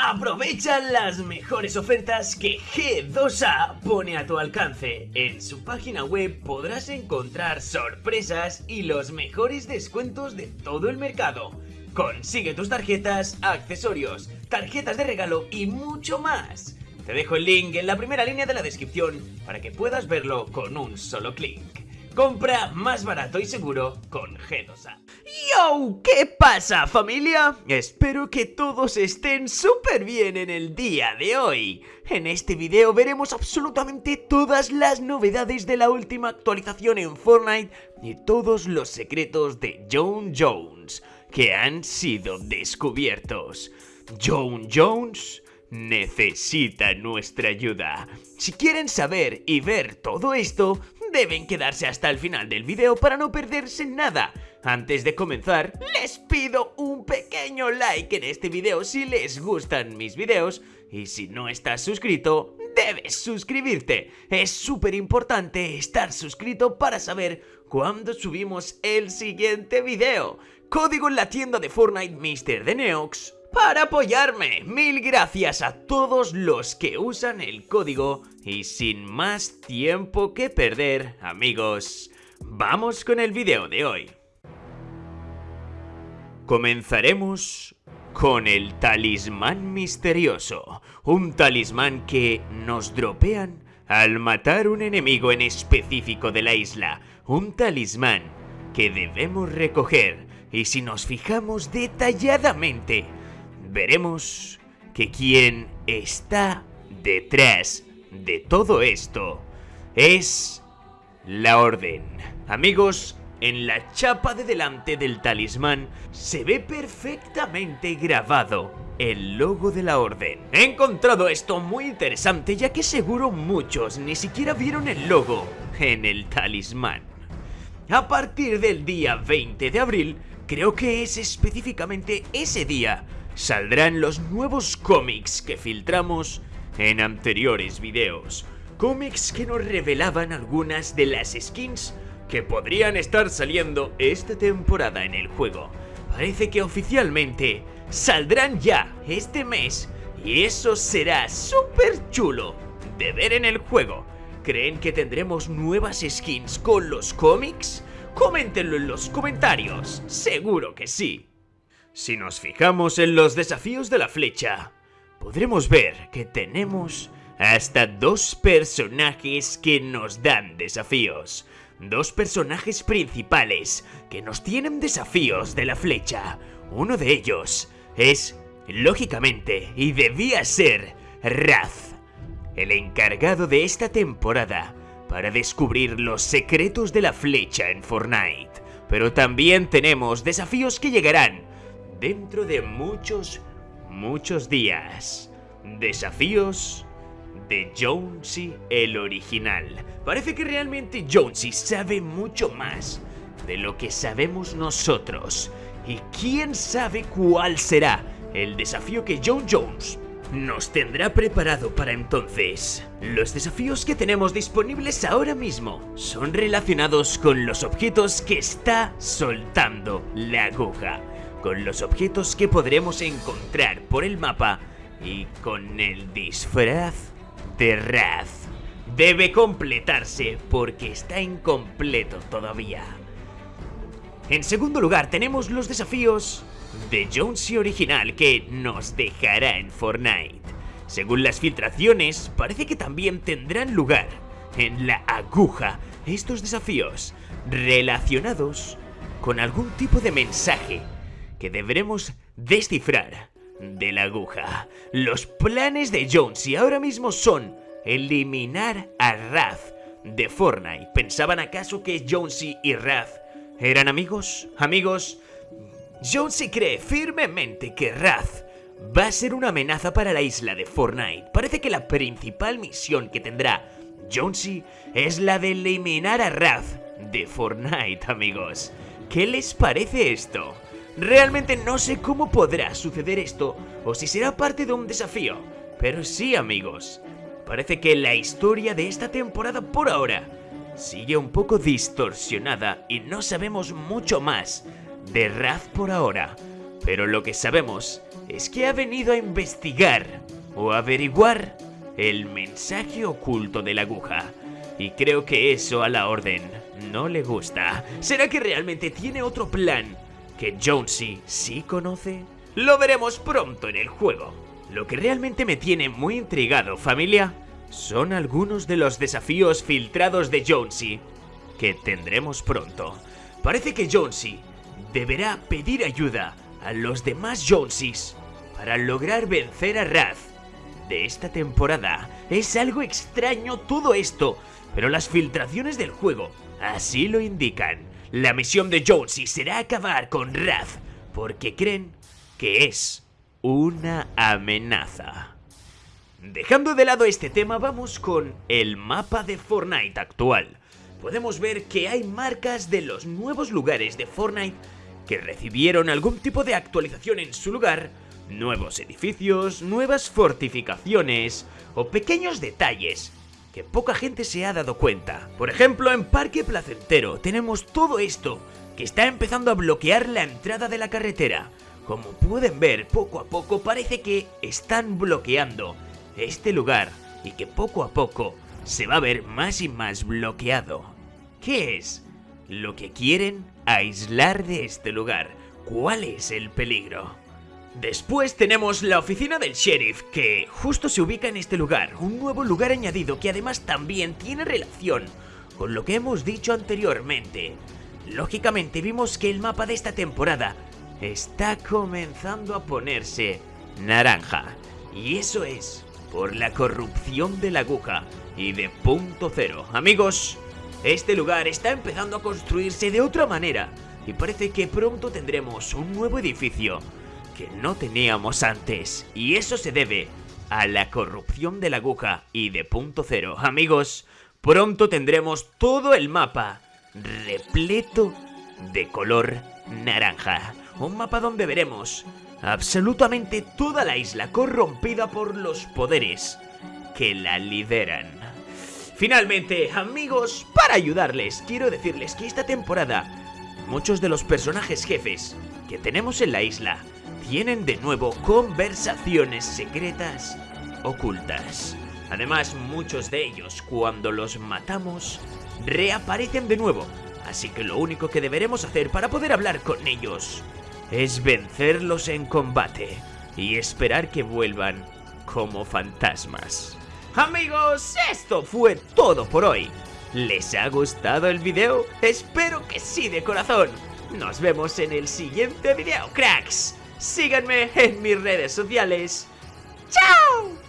Aprovecha las mejores ofertas que G2A pone a tu alcance. En su página web podrás encontrar sorpresas y los mejores descuentos de todo el mercado. Consigue tus tarjetas, accesorios, tarjetas de regalo y mucho más. Te dejo el link en la primera línea de la descripción para que puedas verlo con un solo clic. Compra más barato y seguro con G2A. ¡Yo! ¿Qué pasa familia? Espero que todos estén súper bien en el día de hoy. En este video veremos absolutamente todas las novedades de la última actualización en Fortnite y todos los secretos de John Jones que han sido descubiertos. John Jones necesita nuestra ayuda. Si quieren saber y ver todo esto, deben quedarse hasta el final del video para no perderse nada. Antes de comenzar, les pido un pequeño like en este video si les gustan mis videos y si no estás suscrito, debes suscribirte. Es súper importante estar suscrito para saber cuándo subimos el siguiente video. Código en la tienda de Fortnite Mr. de Neox para apoyarme. Mil gracias a todos los que usan el código y sin más tiempo que perder, amigos, vamos con el video de hoy. Comenzaremos con el talismán misterioso, un talismán que nos dropean al matar un enemigo en específico de la isla, un talismán que debemos recoger y si nos fijamos detalladamente veremos que quien está detrás de todo esto es la orden. Amigos, en la chapa de delante del talismán se ve perfectamente grabado el logo de la orden. He encontrado esto muy interesante ya que seguro muchos ni siquiera vieron el logo en el talismán. A partir del día 20 de abril, creo que es específicamente ese día saldrán los nuevos cómics que filtramos en anteriores videos. Cómics que nos revelaban algunas de las skins que podrían estar saliendo esta temporada en el juego. Parece que oficialmente saldrán ya este mes y eso será súper chulo de ver en el juego. ¿Creen que tendremos nuevas skins con los cómics? Coméntenlo en los comentarios, seguro que sí. Si nos fijamos en los desafíos de la flecha, podremos ver que tenemos hasta dos personajes que nos dan desafíos. Dos personajes principales que nos tienen desafíos de la flecha. Uno de ellos es, lógicamente, y debía ser, Raz, el encargado de esta temporada para descubrir los secretos de la flecha en Fortnite. Pero también tenemos desafíos que llegarán dentro de muchos, muchos días. Desafíos de Jonesy el original. Parece que realmente Jonesy sabe mucho más de lo que sabemos nosotros. Y quién sabe cuál será el desafío que John Jones nos tendrá preparado para entonces. Los desafíos que tenemos disponibles ahora mismo son relacionados con los objetos que está soltando la aguja con los objetos que podremos encontrar por el mapa y con el disfraz de Raz. Debe completarse porque está incompleto todavía. En segundo lugar tenemos los desafíos de Jonesy original que nos dejará en Fortnite. Según las filtraciones, parece que también tendrán lugar en la aguja estos desafíos relacionados con algún tipo de mensaje que deberemos descifrar de la aguja. Los planes de Jonesy ahora mismo son eliminar a Raz de Fortnite. ¿Pensaban acaso que Jonesy y Raz eran amigos? Amigos, Jonesy cree firmemente que Raz va a ser una amenaza para la isla de Fortnite. Parece que la principal misión que tendrá Jonesy es la de eliminar a Raz de Fortnite, amigos. ¿Qué les parece esto? Realmente no sé cómo podrá suceder esto o si será parte de un desafío. Pero sí amigos, parece que la historia de esta temporada por ahora sigue un poco distorsionada y no sabemos mucho más de Raz por ahora. Pero lo que sabemos es que ha venido a investigar o averiguar el mensaje oculto de la aguja. Y creo que eso a la orden no le gusta. ¿Será que realmente tiene otro plan que Jonesy sí conoce? Lo veremos pronto en el juego. Lo que realmente me tiene muy intrigado, familia, son algunos de los desafíos filtrados de Jonesy que tendremos pronto. Parece que Jonesy deberá pedir ayuda a los demás Jonesis para lograr vencer a Raz. De esta temporada es algo extraño todo esto, pero las filtraciones del juego así lo indican. La misión de Jonesy será acabar con Raz, porque creen que es una amenaza. Dejando de lado este tema, vamos con el mapa de Fortnite actual. Podemos ver que hay marcas de los nuevos lugares de Fortnite que recibieron algún tipo de actualización en su lugar, nuevos edificios, nuevas fortificaciones o pequeños detalles que poca gente se ha dado cuenta. Por ejemplo, en Parque Placentero tenemos todo esto que está empezando a bloquear la entrada de la carretera. Como pueden ver, poco a poco parece que están bloqueando este lugar y que poco a poco se va a ver más y más bloqueado. ¿Qué es lo que quieren aislar de este lugar? ¿Cuál es el peligro? Después tenemos la oficina del sheriff, que justo se ubica en este lugar, un nuevo lugar añadido que además también tiene relación con lo que hemos dicho anteriormente. Lógicamente vimos que el mapa de esta temporada está comenzando a ponerse naranja. Y eso es por la corrupción de la aguja y de punto cero. Amigos, este lugar está empezando a construirse de otra manera y parece que pronto tendremos un nuevo edificio que no teníamos antes. Y eso se debe a la corrupción de la aguja y de punto cero. Amigos, pronto tendremos todo el mapa repleto de color naranja un mapa donde veremos absolutamente toda la isla corrompida por los poderes que la lideran. Finalmente, amigos, para ayudarles, quiero decirles que esta temporada muchos de los personajes jefes que tenemos en la isla tienen de nuevo conversaciones secretas ocultas. Además, muchos de ellos, cuando los matamos, reaparecen de nuevo. Así que lo único que deberemos hacer para poder hablar con ellos es vencerlos en combate y esperar que vuelvan como fantasmas. Amigos, esto fue todo por hoy. ¿Les ha gustado el video? Espero que sí de corazón. Nos vemos en el siguiente video, cracks. Síganme en mis redes sociales. ¡Chao!